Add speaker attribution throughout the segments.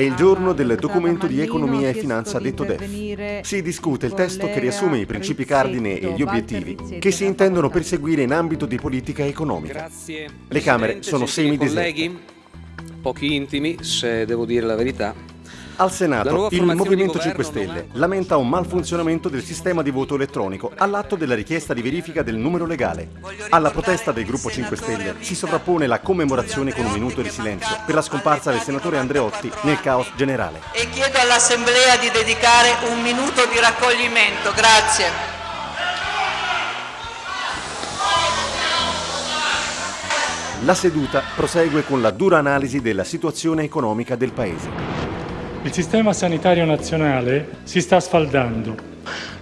Speaker 1: È il giorno del documento di economia e finanza detto DEF. Si discute il testo che riassume i principi cardine e gli obiettivi che si intendono perseguire in ambito di politica economica. Le Camere sono semi deserte.
Speaker 2: Pochi intimi, se devo dire la verità.
Speaker 1: Al Senato il Movimento 5 Stelle lamenta un malfunzionamento del sistema di voto elettronico all'atto della richiesta di verifica del numero legale. Alla protesta del gruppo 5 Stelle si sovrappone la commemorazione con un minuto di silenzio per la scomparsa del senatore Andreotti nel caos generale.
Speaker 3: E chiedo all'Assemblea di dedicare un minuto di raccoglimento. Grazie.
Speaker 1: La seduta prosegue con la dura analisi della situazione economica del Paese.
Speaker 4: Il sistema sanitario nazionale si sta sfaldando.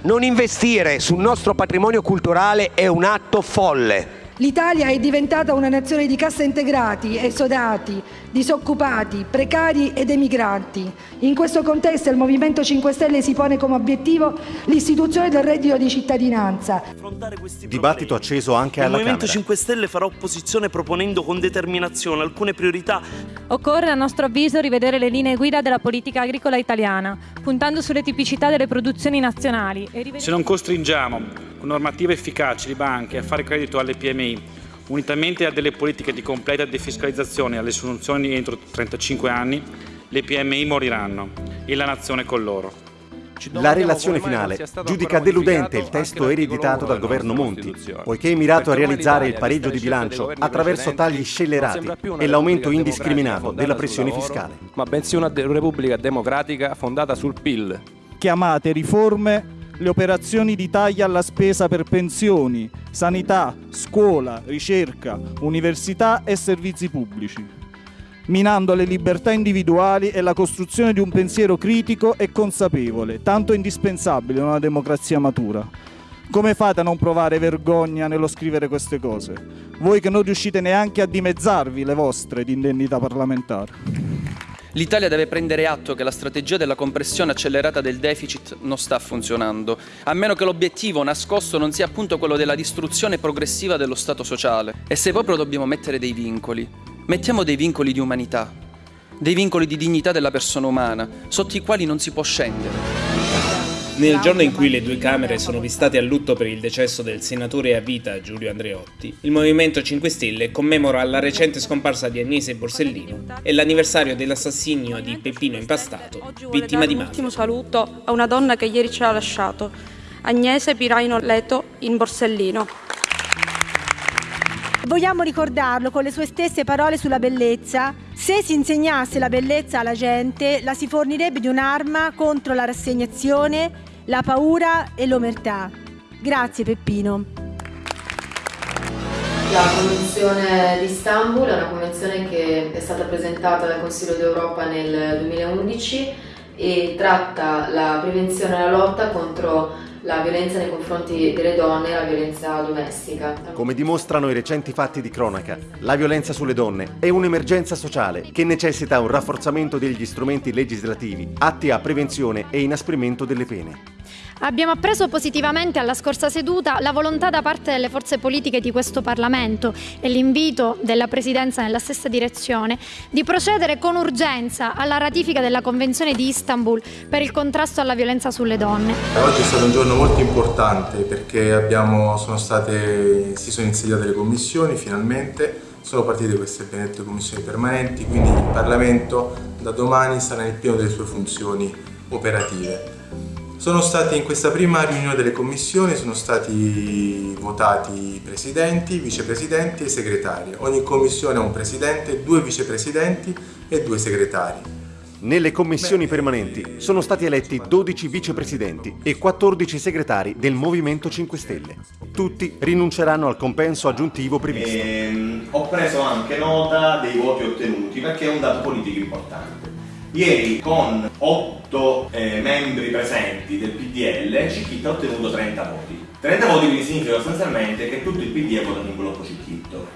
Speaker 5: Non investire sul nostro patrimonio culturale è un atto folle.
Speaker 6: L'Italia è diventata una nazione di cassa integrati, esodati, disoccupati, precari ed emigranti. In questo contesto il Movimento 5 Stelle si pone come obiettivo l'istituzione del reddito di cittadinanza.
Speaker 1: Dibattito acceso anche alla
Speaker 7: Camera. Il Movimento
Speaker 1: Camera.
Speaker 7: 5 Stelle farà opposizione proponendo con determinazione alcune priorità.
Speaker 8: Occorre a nostro avviso rivedere le linee guida della politica agricola italiana, puntando sulle tipicità delle produzioni nazionali. E rivedere...
Speaker 9: Se non costringiamo con normative efficaci le banche a fare credito alle PMI, unitamente a delle politiche di completa defiscalizzazione e alle soluzioni entro 35 anni, le PMI moriranno e la nazione con loro.
Speaker 1: La relazione finale giudica deludente il testo ereditato dal governo Monti, poiché è mirato a realizzare il pareggio di bilancio attraverso tagli scellerati e l'aumento indiscriminato della pressione fiscale.
Speaker 10: Ma bensì una repubblica democratica fondata sul PIL.
Speaker 11: Chiamate riforme le operazioni di taglia alla spesa per pensioni, sanità, scuola, ricerca, università e servizi pubblici, minando le libertà individuali e la costruzione di un pensiero critico e consapevole, tanto indispensabile in una democrazia matura. Come fate a non provare vergogna nello scrivere queste cose? Voi che non riuscite neanche a dimezzarvi le vostre di indennità parlamentari.
Speaker 12: L'Italia deve prendere atto che la strategia della compressione accelerata del deficit non sta funzionando, a meno che l'obiettivo nascosto non sia appunto quello della distruzione progressiva dello Stato sociale. E se proprio dobbiamo mettere dei vincoli, mettiamo dei vincoli di umanità, dei vincoli di dignità della persona umana, sotto i quali non si può scendere.
Speaker 13: Nel giorno in cui le due Camere sono vistate a lutto per il decesso del senatore a vita Giulio Andreotti, il Movimento 5 Stelle commemora la recente scomparsa di Agnese Borsellino e l'anniversario dell'assassinio di Peppino Impastato, vittima di
Speaker 14: Un
Speaker 13: mafia.
Speaker 14: ultimo saluto a una donna che ieri ci ha lasciato, Agnese Piraino Leto in Borsellino.
Speaker 15: Vogliamo ricordarlo con le sue stesse parole sulla bellezza. Se si insegnasse la bellezza alla gente, la si fornirebbe di un'arma contro la rassegnazione, la paura e l'omertà. Grazie Peppino.
Speaker 16: La Convenzione di Istanbul è una convenzione che è stata presentata dal Consiglio d'Europa nel 2011 e tratta la prevenzione e la lotta contro la violenza nei confronti delle donne e la violenza domestica.
Speaker 1: Come dimostrano i recenti fatti di cronaca, la violenza sulle donne è un'emergenza sociale che necessita un rafforzamento degli strumenti legislativi atti a prevenzione e inasprimento delle pene.
Speaker 17: Abbiamo appreso positivamente alla scorsa seduta la volontà da parte delle forze politiche di questo Parlamento e l'invito della Presidenza nella stessa direzione di procedere con urgenza alla ratifica della Convenzione di Istanbul per il contrasto alla violenza sulle donne.
Speaker 18: Oggi è stato un giorno molto importante perché abbiamo, sono state, si sono insediate le commissioni finalmente, sono partite queste benedette commissioni permanenti, quindi il Parlamento da domani sarà nel pieno delle sue funzioni operative. Sono stati in questa prima riunione delle commissioni sono stati votati presidenti, vicepresidenti e segretari. Ogni commissione ha un presidente, due vicepresidenti e due segretari.
Speaker 1: Nelle commissioni permanenti sono stati eletti 12 vicepresidenti e 14 segretari del Movimento 5 Stelle. Tutti rinunceranno al compenso aggiuntivo previsto.
Speaker 19: Ehm, ho preso anche nota dei voti ottenuti perché è un dato politico importante. Ieri con 8 eh, membri presenti del PDL Cicchitto ha ottenuto 30 voti. 30 voti quindi significa sostanzialmente che tutto il PD è votato in blocco Cicchitto.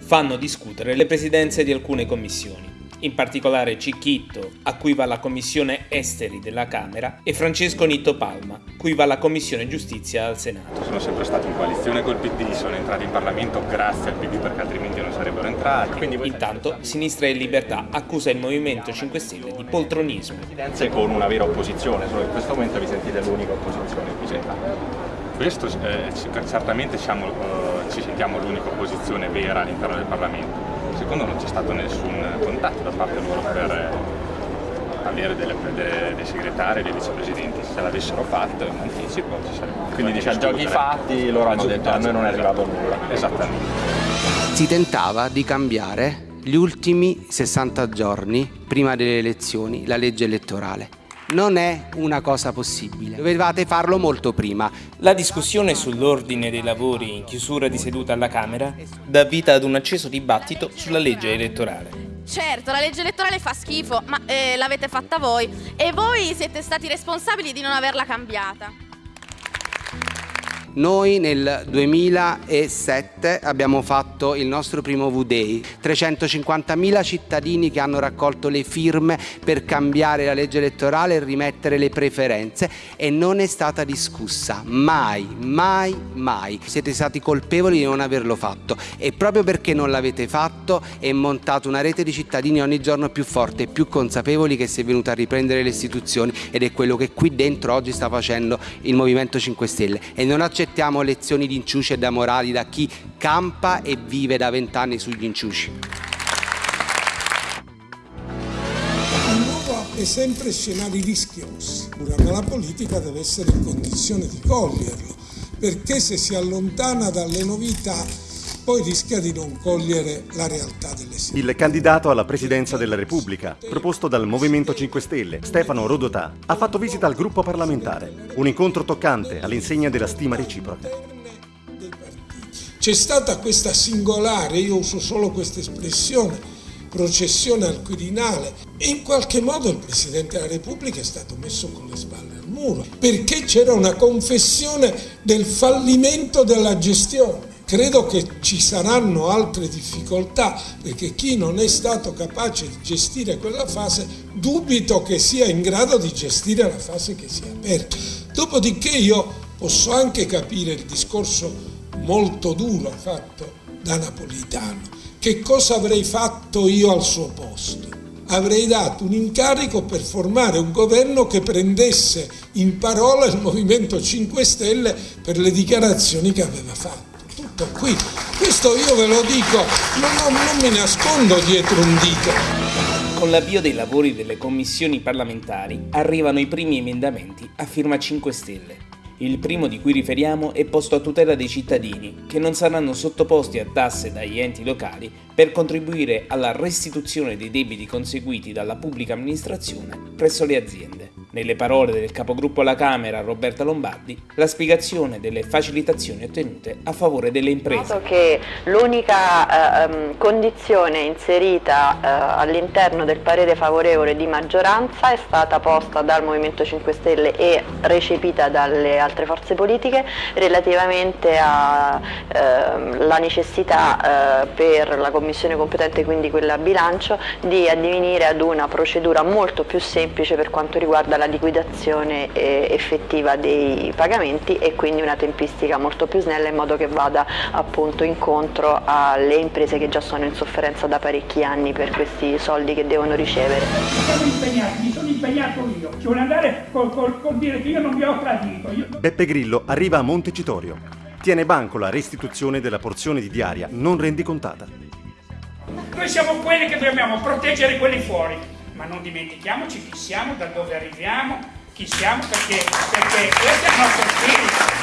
Speaker 13: Fanno discutere le presidenze di alcune commissioni. In particolare Cicchitto, a cui va la Commissione Esteri della Camera, e Francesco Nitto Palma, cui va la Commissione Giustizia al Senato.
Speaker 20: Sono sempre stato in coalizione col PD, sono entrati in Parlamento grazie al PD perché altrimenti non sarebbero entrati.
Speaker 13: Quindi Intanto Sinistra e Libertà accusa il Movimento 5 Stelle di poltronismo.
Speaker 20: Con una vera opposizione, solo in questo momento vi sentite l'unica opposizione qui Questo eh, certamente siamo, eh, ci sentiamo l'unica opposizione vera all'interno del Parlamento secondo non c'è stato nessun contatto da parte loro per eh, avere delle, delle, dei segretari e dei vicepresidenti. Se l'avessero fatto in anticipo ci sarebbe.
Speaker 10: Quindi dice a giochi fatti loro hanno detto a noi non è arrivato nulla.
Speaker 20: Esattamente.
Speaker 21: Si tentava di cambiare gli ultimi 60 giorni prima delle elezioni la legge elettorale non è una cosa possibile. Dovevate farlo molto prima.
Speaker 13: La discussione sull'ordine dei lavori in chiusura di seduta alla Camera dà vita ad un acceso dibattito sulla legge elettorale.
Speaker 22: Certo, la legge elettorale fa schifo, ma eh, l'avete fatta voi e voi siete stati responsabili di non averla cambiata.
Speaker 21: Noi nel 2007 abbiamo fatto il nostro primo V-Day, 350.000 cittadini che hanno raccolto le firme per cambiare la legge elettorale e rimettere le preferenze e non è stata discussa, mai, mai, mai. Siete stati colpevoli di non averlo fatto. E proprio perché non l'avete fatto è montata una rete di cittadini ogni giorno più forte e più consapevoli che si è venuta a riprendere le istituzioni ed è quello che qui dentro oggi sta facendo il Movimento 5 Stelle. E non accettiamo lezioni di inciuci e da morali da chi campa e vive da vent'anni sugli inciuci.
Speaker 23: L'Europa è sempre scenari rischiosi, ma la politica deve essere in condizione di coglierlo, perché se si allontana dalle novità poi rischia di non cogliere la realtà delle situazioni.
Speaker 1: Il candidato alla presidenza della Repubblica, proposto dal Movimento 5 Stelle, Stefano Rodotà, ha fatto visita al gruppo parlamentare. Un incontro toccante all'insegna della stima reciproca.
Speaker 23: C'è stata questa singolare, io uso solo questa espressione, processione al Quirinale e in qualche modo il Presidente della Repubblica è stato messo con le spalle al muro perché c'era una confessione del fallimento della gestione. Credo che ci saranno altre difficoltà perché chi non è stato capace di gestire quella fase dubito che sia in grado di gestire la fase che si è aperta. Dopodiché io posso anche capire il discorso molto duro fatto da Napolitano. Che cosa avrei fatto io al suo posto? Avrei dato un incarico per formare un governo che prendesse in parola il Movimento 5 Stelle per le dichiarazioni che aveva fatto tutto qui. Questo io ve lo dico, non, non, non mi nascondo dietro un dito.
Speaker 13: Con l'avvio dei lavori delle commissioni parlamentari arrivano i primi emendamenti a firma 5 Stelle. Il primo di cui riferiamo è posto a tutela dei cittadini, che non saranno sottoposti a tasse dagli enti locali per contribuire alla restituzione dei debiti conseguiti dalla pubblica amministrazione presso le aziende. Nelle parole del capogruppo alla Camera Roberta Lombardi, la spiegazione delle facilitazioni ottenute a favore delle imprese.
Speaker 24: Noto che l'unica eh, condizione inserita eh, all'interno del parere favorevole di maggioranza è stata posta dal Movimento 5 Stelle e recepita dalle altre forze politiche relativamente alla eh, necessità per la Commissione competente, quindi quella bilancio, di addivenire ad una procedura molto più semplice per quanto riguarda la la liquidazione eh, effettiva dei pagamenti e quindi una tempistica molto più snella in modo che vada appunto incontro alle imprese che già sono in sofferenza da parecchi anni per questi soldi che devono ricevere.
Speaker 25: mi sono impegnato io, ci vuole andare col, col, col dire che io non vi ho tradito. Io...
Speaker 1: Beppe Grillo arriva a Montecitorio. Tiene banco la restituzione della porzione di diaria non rendicontata.
Speaker 25: Noi siamo quelli che dobbiamo proteggere quelli fuori ma non dimentichiamoci chi siamo, da dove arriviamo, chi siamo, perché, perché questo è il nostro spirito.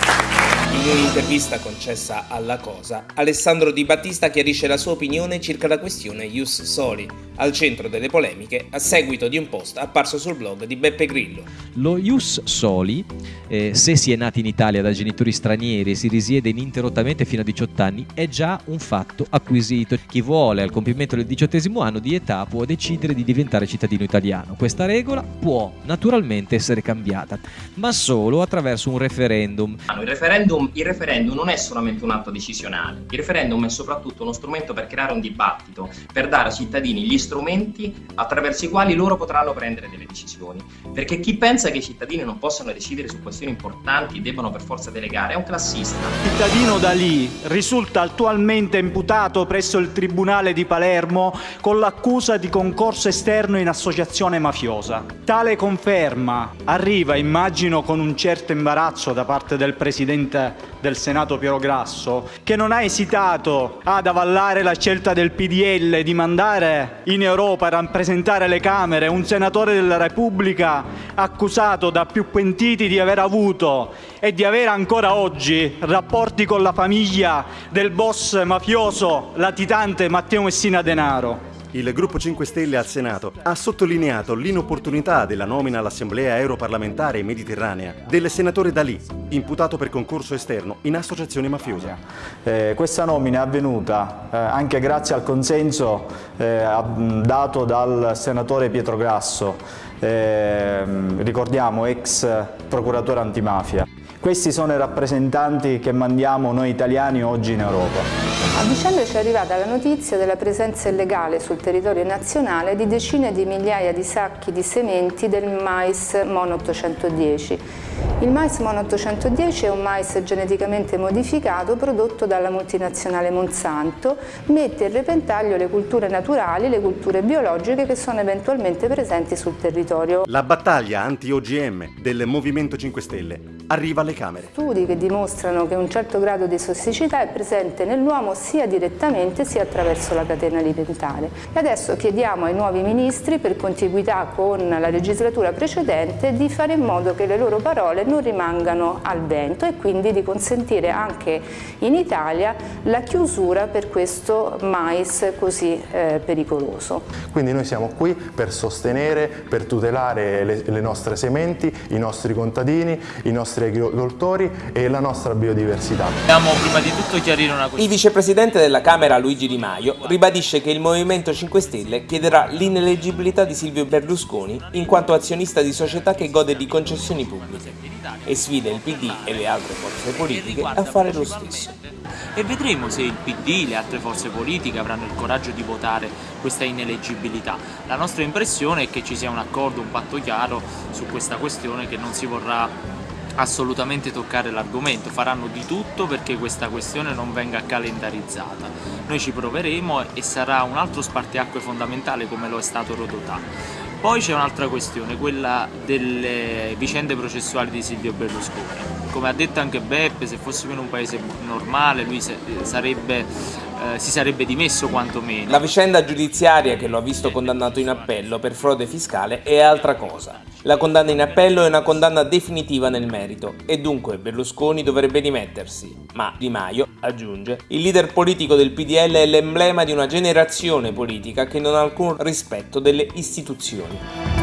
Speaker 13: In un'intervista concessa alla Cosa, Alessandro Di Battista chiarisce la sua opinione circa la questione Ius Soli, al centro delle polemiche a seguito di un post apparso sul blog di Beppe Grillo.
Speaker 26: Lo Ius Soli, eh, se si è nati in Italia da genitori stranieri e si risiede ininterrottamente fino a 18 anni, è già un fatto acquisito. Chi vuole al compimento del diciottesimo anno di età può decidere di diventare cittadino italiano. Questa regola può naturalmente essere cambiata, ma solo attraverso un referendum.
Speaker 27: Il referendum referendum, il referendum non è solamente un atto decisionale, il referendum è soprattutto uno strumento per creare un dibattito, per dare ai cittadini gli strumenti attraverso i quali loro potranno prendere delle decisioni. Perché chi pensa che i cittadini non possano decidere su questioni importanti e debbano per forza delegare è un classista.
Speaker 11: Il cittadino Dalì risulta attualmente imputato presso il Tribunale di Palermo con l'accusa di concorso esterno in associazione mafiosa. Tale conferma arriva, immagino, con un certo imbarazzo da parte del Presidente del Senato Piero Grasso, che non ha esitato ad avallare la scelta del PDL di mandare in Europa a rappresentare le Camere un senatore della Repubblica accusato da più pentiti di aver avuto e di avere ancora oggi rapporti con la famiglia del boss mafioso latitante Matteo Messina Denaro.
Speaker 1: Il gruppo 5 Stelle al Senato ha sottolineato l'inopportunità della nomina all'Assemblea Europarlamentare Mediterranea del senatore Dalì, imputato per concorso esterno in associazione mafiosa.
Speaker 28: Eh, questa nomina è avvenuta eh, anche grazie al consenso eh, dato dal senatore Pietro Grasso, ehm, ricordiamo ex procuratore antimafia. Questi sono i rappresentanti che mandiamo noi italiani oggi in Europa.
Speaker 29: A dicembre ci è arrivata la notizia della presenza illegale sul territorio nazionale di decine di migliaia di sacchi di sementi del mais MON 810. Il mais MON 810 è un mais geneticamente modificato prodotto dalla multinazionale Monsanto, mette in repentaglio le culture naturali, le culture biologiche che sono eventualmente presenti sul territorio.
Speaker 1: La battaglia anti-OGM del Movimento 5 Stelle arriva alle Camere.
Speaker 29: Studi che dimostrano che un certo grado di tossicità è presente nell'uomo sia direttamente sia attraverso la catena alimentare. E adesso chiediamo ai nuovi ministri, per contiguità con la legislatura precedente, di fare in modo che le loro parole non rimangano al vento e quindi di consentire anche in Italia la chiusura per questo mais così eh, pericoloso.
Speaker 30: Quindi noi siamo qui per sostenere, per tutelare le, le nostre sementi, i nostri contadini, i nostri agricoltori e la nostra biodiversità.
Speaker 31: Dobbiamo prima di tutto chiarire una questione.
Speaker 32: Il vicepresidente della Camera Luigi Di Maio ribadisce che il Movimento 5 Stelle chiederà l'ineleggibilità di Silvio Berlusconi in quanto azionista di società che gode di concessioni pubbliche e sfida il PD e le altre forze politiche a fare lo stesso.
Speaker 31: E vedremo se il PD e le altre forze politiche avranno il coraggio di votare questa ineleggibilità. La nostra impressione è che ci sia un accordo, un patto chiaro su questa questione che non si vorrà assolutamente toccare l'argomento, faranno di tutto perché questa questione non venga calendarizzata. Noi ci proveremo e sarà un altro spartiacque fondamentale come lo è stato Rodotà. Poi c'è un'altra questione, quella delle vicende processuali di Silvio Berlusconi. Come ha detto anche Beppe, se fossimo in un paese normale lui sarebbe, eh, si sarebbe dimesso quantomeno.
Speaker 32: La vicenda giudiziaria che lo ha visto condannato in appello per frode fiscale è altra cosa. La condanna in appello è una condanna definitiva nel merito e dunque Berlusconi dovrebbe dimettersi. Ma Di Maio, aggiunge, il leader politico del PDL è l'emblema di una generazione politica che non ha alcun rispetto delle istituzioni.